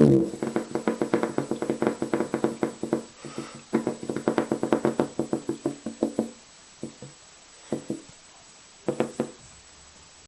Cool.